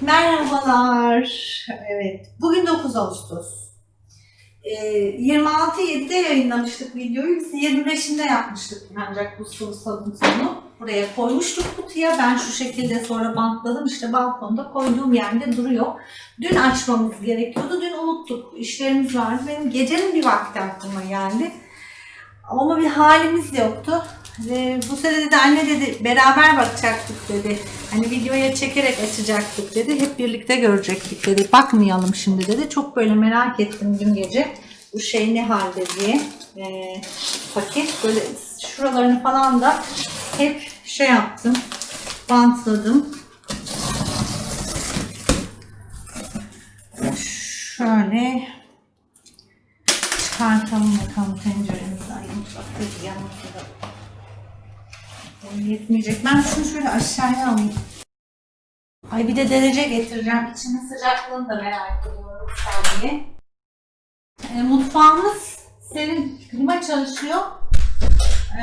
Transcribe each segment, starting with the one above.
Merhabalar. Evet. Bugün 9 Ağustos. Ee, 26.7'de yayınlamıştık videoyu. Biz 25'inde yapmıştık ancak bu sabun sonu. Buraya koymuştuk kutuya. Ben şu şekilde sonra bantladım. İşte balkonda koyduğum yerde duruyor. Dün açmamız gerekiyordu. Dün unuttuk. İşlerimiz vardı. Benim gecenin bir vakti aklıma geldi. Ama bir halimiz yoktu. Ve bu sene dedi anne dedi beraber bakacaktık dedi. Hani videoya çekerek açacaktık dedi. Hep birlikte görecektik dedi. Bakmayalım şimdi dedi. Çok böyle merak ettim dün gece. Bu şey ne halde diye. Ee, paket böyle şuralarını falan da hep şey yaptım. Bantladım. Şöyle çıkartalım bakalım tenceremizi. Ay mutfakta yanımızda da Yetmeyecek. Ben şunu şöyle aşağıya alayım. Ay bir de derece getireceğim. İçinin sıcaklığını da merak ediyorum saniye. E, mutfağımız serin. Klima çalışıyor.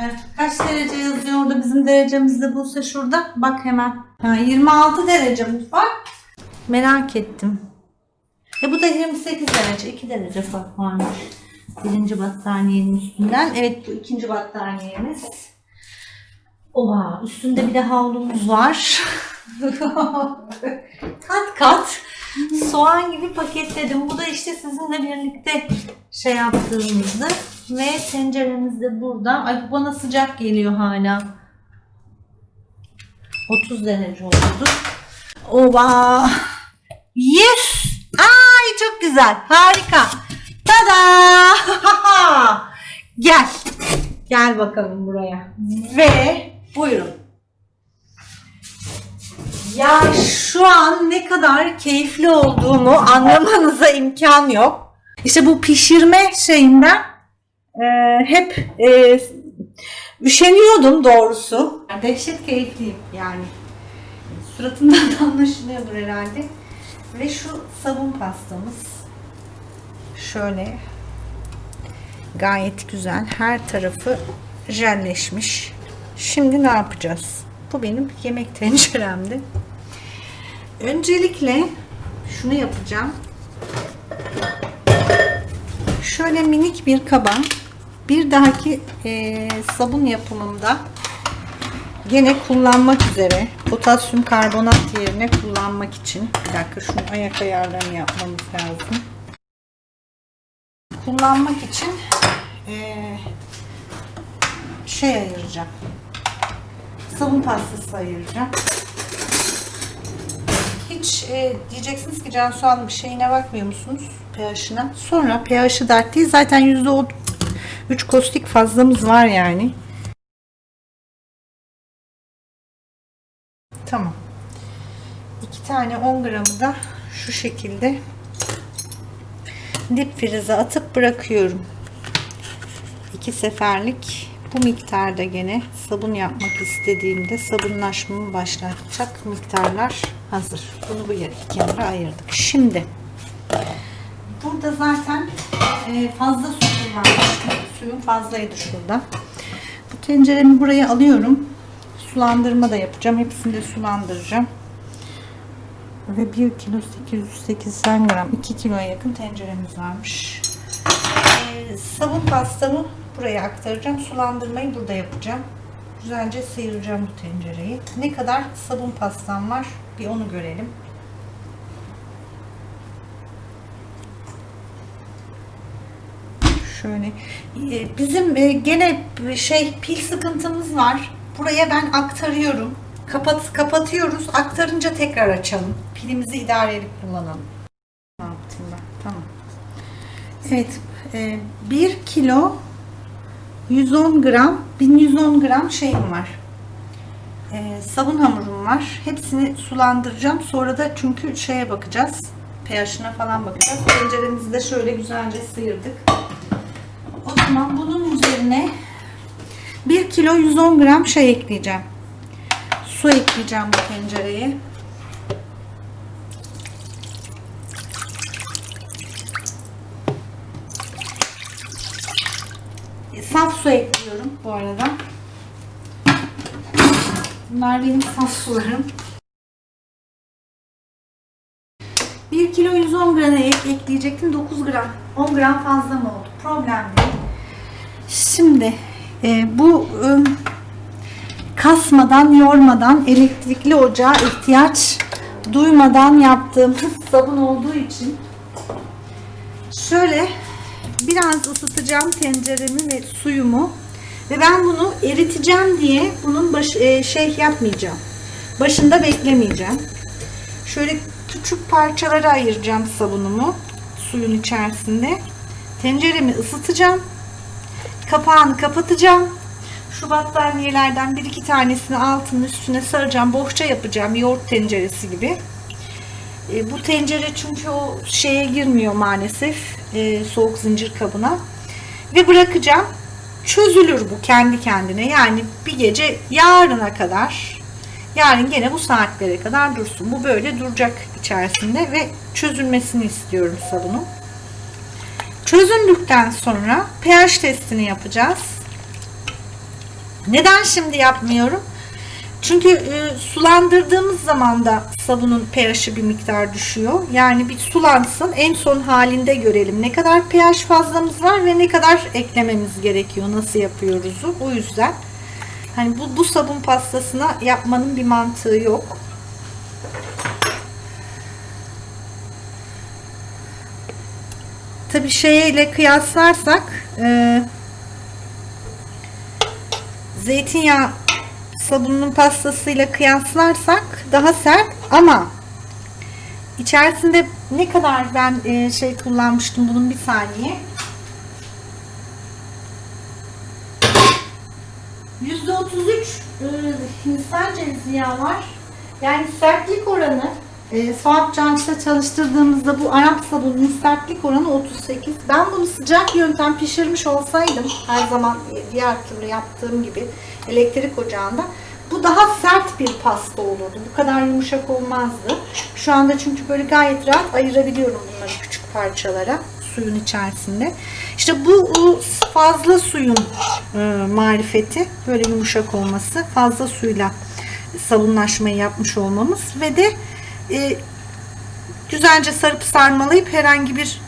E, kaç derece yazıyor orada? Bizim derecemizde bulsa şurada. Bak hemen. Ha, 26 derece mutfak. Merak ettim. E bu da 28 derece. 2 derece fark varmış. Birinci battaniyenin üstünden. Evet bu ikinci battaniyemiz. Oha üstünde bir de havlumuz var. kat kat soğan gibi paketledim. Bu da işte sizinle birlikte şey yaptığımızdı. Ve tenceremiz de burada. Ay bana sıcak geliyor hala. 30 derece oldu. Oba! Yes! Ay çok güzel. Harika. Tada! Gel. Gel bakalım buraya. Ve buyurun. Ya şu an ne kadar keyifli olduğumu anlamanıza imkan yok. İşte bu pişirme şeyinden e, hep e, üşeniyordum doğrusu. Dehşet keyifliyim yani. Suratından da anlaşılıyordur herhalde. Ve şu sabun pastamız şöyle gayet güzel. Her tarafı jelleşmiş. Şimdi ne yapacağız? Bu benim yemek tenceremdi. Öncelikle şunu yapacağım. Şöyle minik bir kaba bir dahaki e, sabun yapımımda gene kullanmak üzere potasyum karbonat yerine kullanmak için bir dakika şunu ayak ayarlarını yapmamız lazım kullanmak için e, şey ayıracağım sabun pastası ayıracağım hiç e, diyeceksiniz ki Cansu Hanım şeyine bakmıyor musunuz pH'ına sonra pH'ı dert değil zaten %3 kostik fazlamız var yani Tamam. İki tane 10 gramı da şu şekilde dip frize atıp bırakıyorum. İki seferlik bu miktarda gene sabun yapmak istediğimde sabunlaşmamı başlatacak miktarlar hazır. Bunu bu yere kenara ayırdık. Şimdi burada zaten e, fazla su kullanmıştım. Suyum fazlaydı şurada. Bu tenceremi buraya alıyorum sulandırma da yapacağım. Hepsini de sulandıracağım. Ve 1 kilo 880 gram 2 kiloya yakın tenceremiz varmış. Ee, sabun pastamı buraya aktaracağım. Sulandırmayı burada yapacağım. Güzelce sıyıracağım bu tencereyi. Ne kadar sabun pastam var bir onu görelim. Şöyle ee, bizim e, gene şey pil sıkıntımız var. Buraya ben aktarıyorum. Kapat, kapatıyoruz. Aktarınca tekrar açalım. Pilimizi idareli kullanalım. Ne yaptım ben? Tamam. Evet. E, 1 kilo 110 gram 1110 gram şeyim var. E, sabun hamurum var. Hepsini sulandıracağım. Sonra da çünkü şeye bakacağız. pH'ine falan bakacağız. Tenceremizi de şöyle güzelce sıyırdık. O zaman bunun üzerine 1 kilo 110 gram şey ekleyeceğim. Su ekleyeceğim bu tencereye. Saf su ekliyorum bu arada. Bunlar benim saf sularım. 1 kilo 110 gram ek ekleyecektim. 9 gram. 10 gram fazla mı oldu? Problem değil. Şimdi e, bu e, kasmadan, yormadan elektrikli ocağa ihtiyaç duymadan yaptığımız sabun olduğu için şöyle biraz ısıtacağım tenceremi ve suyumu ve ben bunu eriteceğim diye bunun baş, e, şey yapmayacağım. Başında beklemeyeceğim. Şöyle küçük parçalara ayıracağım sabunumu suyun içerisinde. Tenceremi ısıtacağım. Kapağını kapatacağım. Şu battaniyelerden bir iki tanesini altının üstüne saracağım. Bohça yapacağım. Yoğurt tenceresi gibi. E, bu tencere çünkü o şeye girmiyor maalesef. e, soğuk zincir kabına. Ve bırakacağım. Çözülür bu kendi kendine. Yani bir gece yarına kadar yarın gene bu saatlere kadar dursun. Bu böyle duracak içerisinde ve çözülmesini istiyorum sabunun. Çözündükten sonra pH testini yapacağız. Neden şimdi yapmıyorum? Çünkü e, sulandırdığımız zaman da sabunun pH'i bir miktar düşüyor. Yani bir sulansın en son halinde görelim ne kadar pH fazlamız var ve ne kadar eklememiz gerekiyor. Nasıl yapıyoruzu. O yüzden hani bu, bu sabun pastasına yapmanın bir mantığı yok. Tabi şeyle kıyaslarsak e, zeytinyağı sabunun pastasıyla kıyaslarsak daha sert ama içerisinde ne kadar ben e, şey kullanmıştım bunun bir saniye %33 e, Hindistan cevizi yağı var. Yani sertlik oranı e, Suat Canç'ta çalıştırdığımızda bu Arap sabununun sertlik oranı 38. Ben bunu sıcak yöntem pişirmiş olsaydım her zaman diğer türlü yaptığım gibi elektrik ocağında bu daha sert bir pasta olurdu. Bu kadar yumuşak olmazdı. Şu anda çünkü böyle gayet rahat ayırabiliyorum bunları küçük parçalara suyun içerisinde. İşte bu fazla suyun e, marifeti böyle yumuşak olması fazla suyla sabunlaşmayı yapmış olmamız ve de e, güzelce sarıp sarmalayıp herhangi bir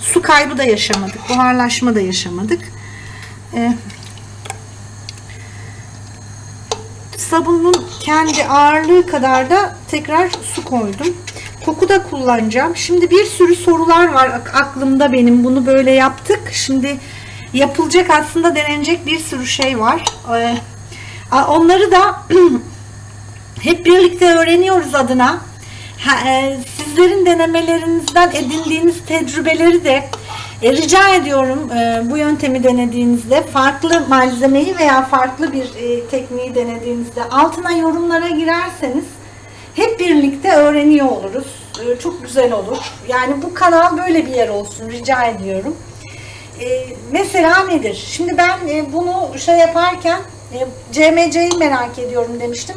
su kaybı da yaşamadık. Buharlaşma da yaşamadık. E, sabunun kendi ağırlığı kadar da tekrar su koydum. Koku da kullanacağım. Şimdi bir sürü sorular var aklımda benim. Bunu böyle yaptık. Şimdi yapılacak aslında denenecek bir sürü şey var. Ee, onları da hep birlikte öğreniyoruz adına. E, sizlerin denemelerinizden edindiğiniz tecrübeleri de e, rica ediyorum e, bu yöntemi denediğinizde farklı malzemeyi veya farklı bir tekniği denediğinizde altına yorumlara girerseniz hep birlikte öğreniyor oluruz. Çok güzel olur. Yani bu kanal böyle bir yer olsun rica ediyorum. Mesela nedir? Şimdi ben bunu şey yaparken CMC'yi merak ediyorum demiştim.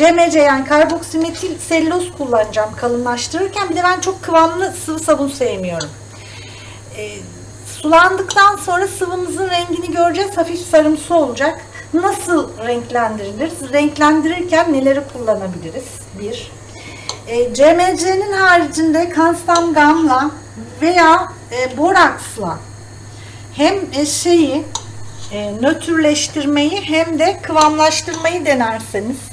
CMC yani karboksimetil selüloz kullanacağım kalınlaştırırken. Bir de ben çok kıvamlı sıvı sabun sevmiyorum. E, sulandıktan sonra sıvımızın rengini göreceğiz. Hafif sarımsı olacak. Nasıl renklendirilir? Renklendirirken neleri kullanabiliriz? Bir. E, CMC'nin haricinde kanstam gamla veya e, boraksla hem e, şeyi e, nötrleştirmeyi hem de kıvamlaştırmayı denerseniz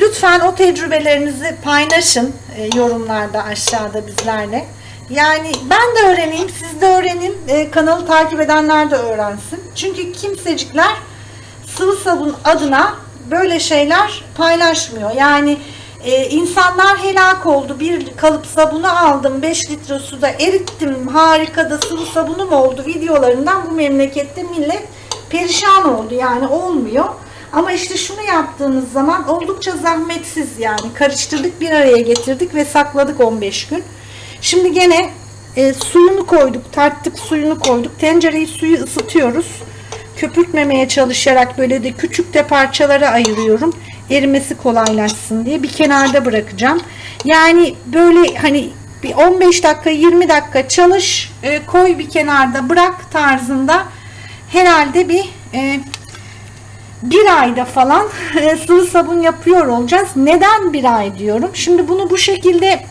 lütfen o tecrübelerinizi paylaşın e, yorumlarda aşağıda bizlerle. Yani ben de öğreneyim, siz de öğrenin, kanalı takip edenler de öğrensin. Çünkü kimsecikler sıvı sabun adına böyle şeyler paylaşmıyor. Yani insanlar helak oldu. Bir kalıp sabunu aldım. 5 litre suda erittim. Harika da sıvı sabunum oldu. Videolarından bu memlekette millet perişan oldu. Yani olmuyor. Ama işte şunu yaptığınız zaman oldukça zahmetsiz yani. Karıştırdık bir araya getirdik ve sakladık 15 gün. Şimdi gene e, suyunu koyduk. Tarttık suyunu koyduk. Tencereyi suyu ısıtıyoruz. Köpürtmemeye çalışarak böyle de küçük de parçalara ayırıyorum. Erimesi kolaylaşsın diye bir kenarda bırakacağım. Yani böyle hani bir 15 dakika 20 dakika çalış e, koy bir kenarda bırak tarzında herhalde bir e, bir ayda falan sıvı sabun yapıyor olacağız. Neden bir ay diyorum? Şimdi bunu bu şekilde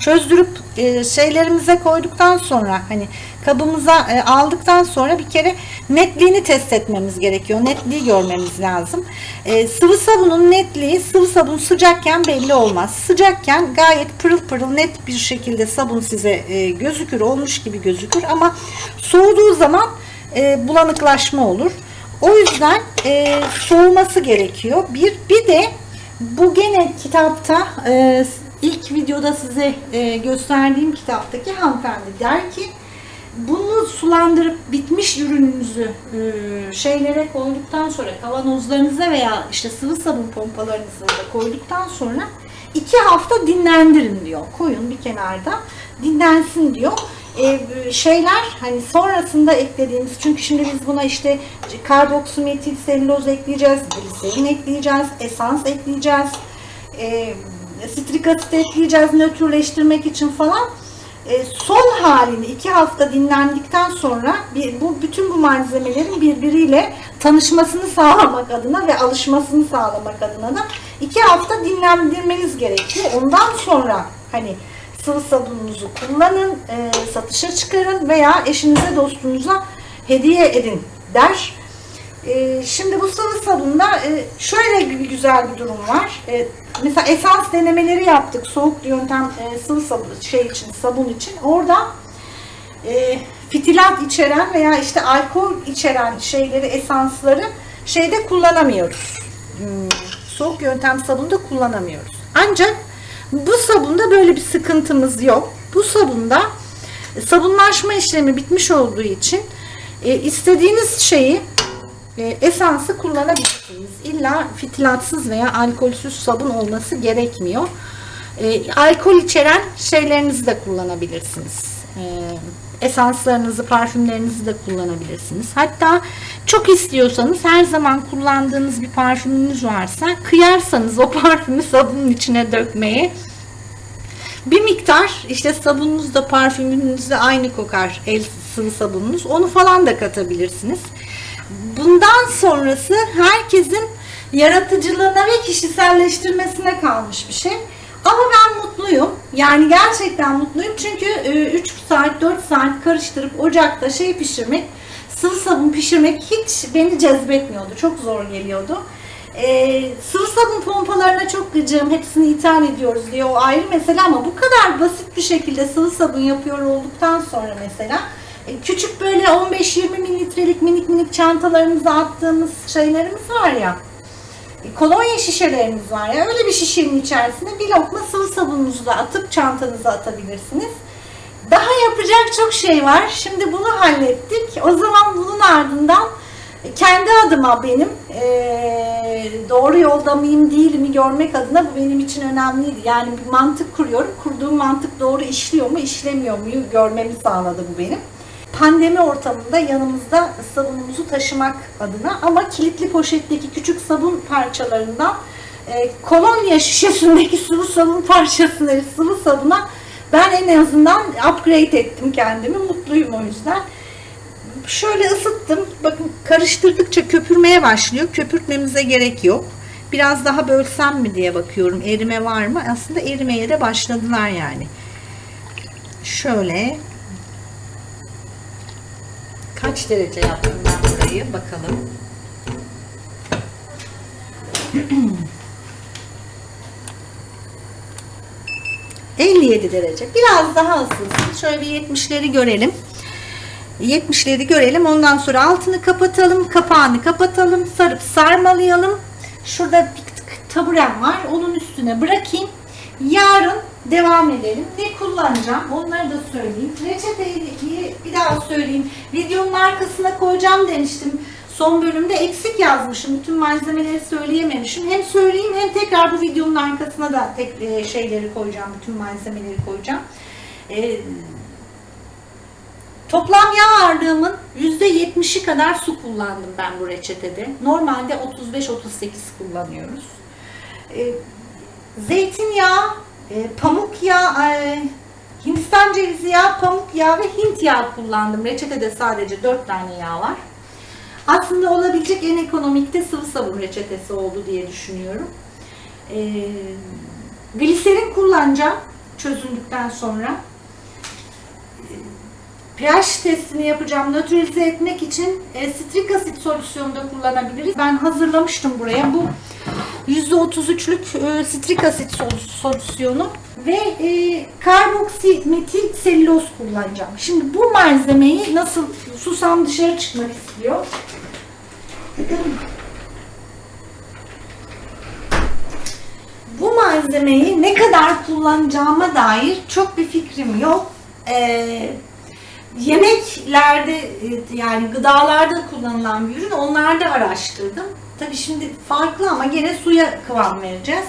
çözdürüp e, şeylerimize koyduktan sonra hani kabımıza e, aldıktan sonra bir kere netliğini test etmemiz gerekiyor. Netliği görmemiz lazım. E, sıvı sabunun netliği sıvı sabun sıcakken belli olmaz. Sıcakken gayet pırıl pırıl net bir şekilde sabun size e, gözükür olmuş gibi gözükür ama soğuduğu zaman e, bulanıklaşma olur. O yüzden e, soğuması gerekiyor. Bir, bir de bu gene kitapta e, ilk videoda size e, gösterdiğim kitaptaki hanımefendi der ki bunu sulandırıp bitmiş ürününüzü e, şeylere koyduktan sonra kavanozlarınıza veya işte sıvı sabun pompalarınıza da koyduktan sonra iki hafta dinlendirin diyor. Koyun bir kenarda dinlensin diyor. Şeyler hani sonrasında eklediğimiz çünkü şimdi biz buna işte karboksimetil selüloz ekleyeceğiz, gliserin ekleyeceğiz, esans ekleyeceğiz, e, strik asit ekleyeceğiz nötrleştirmek için falan. E, son halini iki hafta dinlendikten sonra bir, bu bütün bu malzemelerin birbiriyle tanışmasını sağlamak adına ve alışmasını sağlamak adına da iki hafta dinlendirmeniz gerekiyor. Ondan sonra hani sıvı sabununuzu kullanın, e, satışa çıkarın veya eşinize dostunuza hediye edin der. E, şimdi bu sıvı sabunda e, şöyle bir güzel bir durum var. E, mesela esans denemeleri yaptık soğuk yöntem e, sıvı sabun şey için sabun için. Orada e, fitilat içeren veya işte alkol içeren şeyleri esansları şeyde kullanamıyoruz. Hmm, soğuk yöntem sabunda kullanamıyoruz. Ancak bu sabunda böyle bir sıkıntımız yok. Bu sabunda sabunlaşma işlemi bitmiş olduğu için e, istediğiniz şeyi e, esansı kullanabilirsiniz. İlla fitilatsız veya alkolsüz sabun olması gerekmiyor. E, alkol içeren şeylerinizi de kullanabilirsiniz. E, esanslarınızı, parfümlerinizi de kullanabilirsiniz. Hatta çok istiyorsanız her zaman kullandığınız bir parfümünüz varsa kıyarsanız o parfümü sabunun içine dökmeyi bir miktar işte sabununuz da parfümünüz de aynı kokar el sıvı sabununuz. Onu falan da katabilirsiniz. Bundan sonrası herkesin yaratıcılığına ve kişiselleştirmesine kalmış bir şey. Ama ben mutluyum. Yani gerçekten mutluyum. Çünkü 3 saat 4 saat karıştırıp ocakta şey pişirmek, sıvı sabun pişirmek hiç beni cezbetmiyordu. Çok zor geliyordu. Ee, sıvı sabun pompalarına çok gıcığım. Hepsini ithal ediyoruz diye o ayrı mesele ama bu kadar basit bir şekilde sıvı sabun yapıyor olduktan sonra mesela e, küçük böyle 15-20 mililitrelik minik minik çantalarımıza attığımız şeylerimiz var ya e, kolonya şişelerimiz var ya öyle bir şişenin içerisine bir lokma sıvı sabununuzu da atıp çantanıza atabilirsiniz. Daha yapacak çok şey var. Şimdi bunu hallettik. O zaman bunun ardından kendi adıma benim e, doğru yolda mıyım değil mi görmek adına bu benim için önemliydi. Yani bir mantık kuruyorum. Kurduğum mantık doğru işliyor mu işlemiyor mu görmemi sağladı bu benim. Pandemi ortamında yanımızda sabunumuzu taşımak adına ama kilitli poşetteki küçük sabun parçalarından e, kolonya şişesindeki sıvı sabun parçasını sıvı sabuna ben en azından upgrade ettim kendimi. Mutluyum o yüzden şöyle ısıttım. Bakın karıştırdıkça köpürmeye başlıyor. Köpürtmemize gerek yok. Biraz daha bölsem mi diye bakıyorum. Erime var mı? Aslında erimeye de başladılar yani. Şöyle kaç derece yaptım ben burayı bakalım. ...57 derece. Biraz daha ısınsın. Şöyle bir 70'leri görelim. 70'leri görelim. Ondan sonra altını kapatalım. Kapağını kapatalım. Sarıp sarmalayalım. Şurada bir taburem var. Onun üstüne bırakayım. Yarın devam edelim. Ne kullanacağım? Onları da söyleyeyim. Reçeteyi bir daha söyleyeyim. Videonun arkasına koyacağım demiştim. Son bölümde eksik yazmışım. Bütün malzemeleri söyleyememişim. Hem söyleyeyim hem tekrar bu videonun arkasına da tek e, şeyleri koyacağım. Bütün malzemeleri koyacağım. Ee, Toplam yağ ağırlığımın %70'i kadar su kullandım ben bu reçetede. Normalde 35-38 kullanıyoruz. E, zeytinyağı, e, pamuk yağı, e, Hindistan cevizi yağı, pamuk yağı ve Hint yağı kullandım. Reçetede sadece 4 tane yağ var. Aslında olabilecek en ekonomikte sıvı sabun reçetesi oldu diye düşünüyorum. E, gliserin kullanacağım. çözündükten sonra. pH testini yapacağım. Nötralize etmek için e, strik asit solüsyonu da kullanabiliriz. Ben hazırlamıştım buraya. Bu %33'lük e, strik asit sol- solüsyonu ve e, karboksimetil selüloz kullanacağım. Şimdi bu malzemeyi nasıl susam dışarı çıkmak istiyor. Bu malzemeyi ne kadar kullanacağıma dair çok bir fikrim yok. Ee, yemeklerde e, yani gıdalarda kullanılan bir ürün onlarda araştırdım. Tabii şimdi farklı ama gene suya kıvam vereceğiz.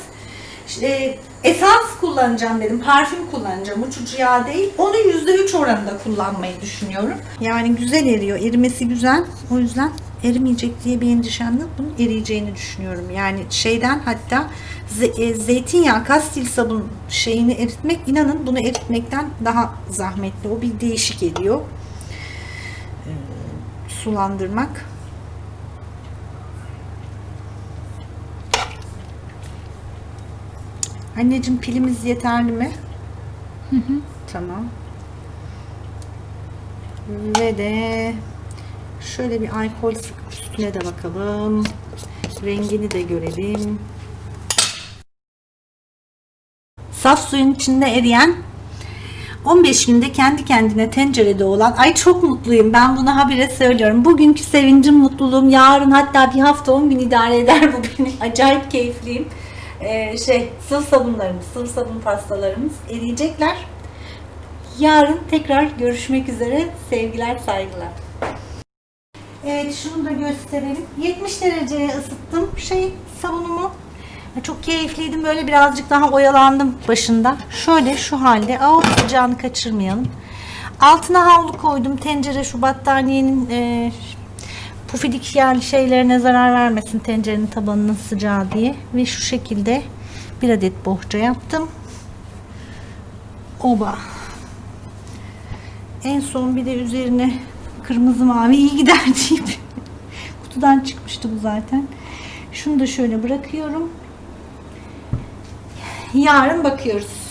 İşte, esans kullanacağım dedim, parfüm kullanacağım, uçucu yağ değil. Onu %3 oranında kullanmayı düşünüyorum. Yani güzel eriyor, erimesi güzel. O yüzden erimeyecek diye bir endişem yok. Bunun eriyeceğini düşünüyorum. Yani şeyden hatta e, zeytinyağı, kastil sabun şeyini eritmek inanın bunu eritmekten daha zahmetli. O bir değişik ediyor. Ee, sulandırmak. Anneciğim pilimiz yeterli mi? Tamam. Ve de şöyle bir alkol üstüne de bakalım. Rengini de görelim. Saf suyun içinde eriyen 15 günde kendi kendine tencerede olan ay çok mutluyum ben bunu habire söylüyorum bugünkü sevincim mutluluğum yarın hatta bir hafta 10 gün idare eder bu benim acayip keyifliyim Ee, şey sıvı sabunlarımız sıvı sabun pastalarımız eriyecekler yarın tekrar görüşmek üzere sevgiler saygılar Evet şunu da gösterelim 70 dereceye ısıttım şey sabunumu çok keyifliydim. Böyle birazcık daha oyalandım başında. Şöyle şu halde. Aa, sıcağını kaçırmayalım. Altına havlu koydum. Tencere şu battaniyenin e, pufidik yerli şeylerine zarar vermesin tencerenin tabanının sıcağı diye. Ve şu şekilde bir adet bohça yaptım. Oba. En son bir de üzerine kırmızı mavi iyi gider deyip kutudan çıkmıştı bu zaten. Şunu da şöyle bırakıyorum. Yarın bakıyoruz.